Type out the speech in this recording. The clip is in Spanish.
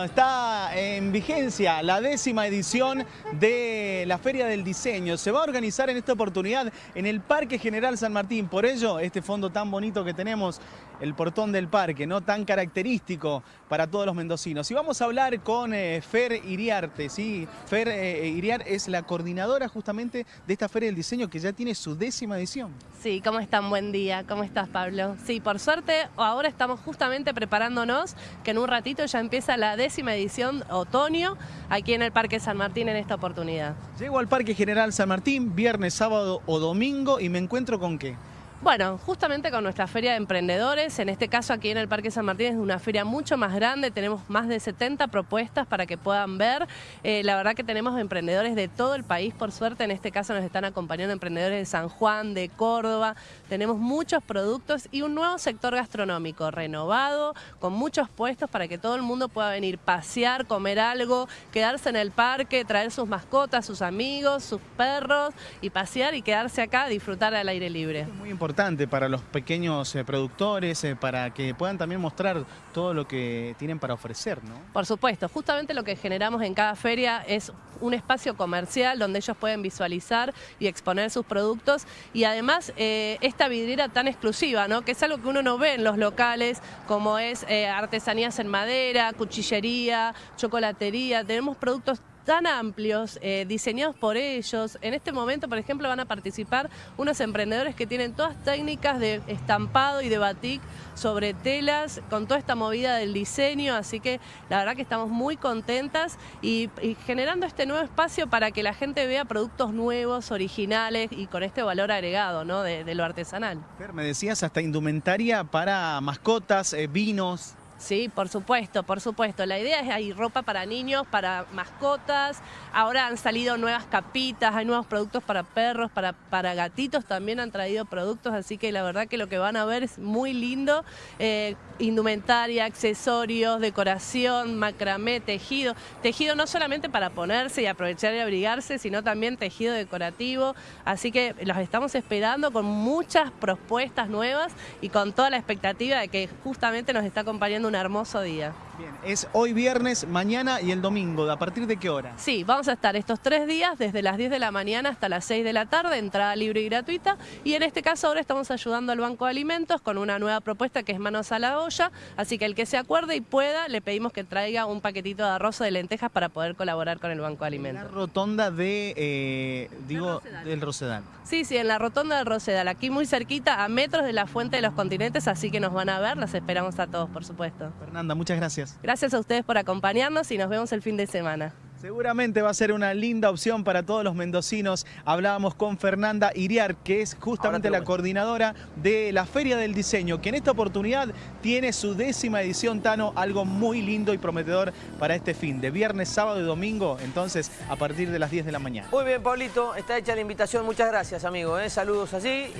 Está en vigencia la décima edición de la Feria del Diseño. Se va a organizar en esta oportunidad en el Parque General San Martín. Por ello, este fondo tan bonito que tenemos, el portón del parque, ¿no? tan característico para todos los mendocinos. Y vamos a hablar con eh, Fer Iriarte. ¿sí? Fer eh, Iriar es la coordinadora justamente de esta Feria del Diseño que ya tiene su décima edición. Sí, ¿cómo están? Buen día. ¿Cómo estás, Pablo? Sí, por suerte, ahora estamos justamente preparándonos, que en un ratito ya empieza la décima edición otoño aquí en el Parque San Martín en esta oportunidad. Llego al Parque General San Martín viernes, sábado o domingo y me encuentro con qué? Bueno, justamente con nuestra feria de emprendedores, en este caso aquí en el Parque San Martín es una feria mucho más grande, tenemos más de 70 propuestas para que puedan ver. Eh, la verdad que tenemos emprendedores de todo el país, por suerte en este caso nos están acompañando emprendedores de San Juan, de Córdoba, tenemos muchos productos y un nuevo sector gastronómico renovado, con muchos puestos para que todo el mundo pueda venir, pasear, comer algo, quedarse en el parque, traer sus mascotas, sus amigos, sus perros y pasear y quedarse acá, disfrutar al aire libre. Muy importante para los pequeños eh, productores, eh, para que puedan también mostrar todo lo que tienen para ofrecer, ¿no? Por supuesto, justamente lo que generamos en cada feria es un espacio comercial donde ellos pueden visualizar y exponer sus productos y además eh, esta vidriera tan exclusiva, ¿no? que es algo que uno no ve en los locales, como es artesanías en madera, cuchillería, chocolatería, tenemos productos tan amplios, eh, diseñados por ellos. En este momento, por ejemplo, van a participar unos emprendedores que tienen todas técnicas de estampado y de batik sobre telas, con toda esta movida del diseño, así que la verdad que estamos muy contentas y, generando este nuevo espacio para que la gente vea productos nuevos, originales y con este valor agregado ¿no? de, lo artesanal. me decías hasta indumentaria para mascotas, eh, vinos. Sí, por supuesto, por supuesto. La idea es hay ropa para niños, para mascotas. Ahora han salido nuevas capitas, hay nuevos productos para perros, para, para gatitos también han traído productos, así que la verdad que lo que van a ver es muy lindo. Eh, indumentaria, accesorios, decoración, macramé, tejido. Tejido no solamente para ponerse y aprovechar y abrigarse, sino también tejido decorativo. Así que los estamos esperando con muchas propuestas nuevas y con toda la expectativa de que justamente nos está acompañando un hermoso día. Bien, es hoy viernes, mañana y el domingo. ¿A partir de qué hora? Sí, vamos a estar estos tres días, desde las 10 de la mañana hasta las 6 de la tarde, entrada libre y gratuita. Y en este caso ahora estamos ayudando al Banco de Alimentos con una nueva propuesta que es Manos a la Olla. Así que el que se acuerde y pueda, le pedimos que traiga un paquetito de arroz o de lentejas para poder colaborar con el Banco de Alimentos. En la rotonda de, eh, digo, del Rosedal. Sí, sí, en la rotonda del Rosedal, aquí muy cerquita, a metros de la Fuente de los Continentes, así que nos van a ver, las esperamos a todos, por supuesto. Fernanda, muchas gracias. Gracias a ustedes por acompañarnos y nos vemos el fin de semana. Seguramente va a ser una linda opción para todos los mendocinos. Hablábamos con Fernanda Iriar, que es justamente la coordinadora de la Feria del Diseño, que en esta oportunidad tiene su décima edición, Tano, algo muy lindo y prometedor para este fin, de viernes, sábado y domingo, entonces a partir de las 10 de la mañana. Muy bien, Pablito, está hecha la invitación. Muchas gracias, amigo. ¿eh? Saludos allí.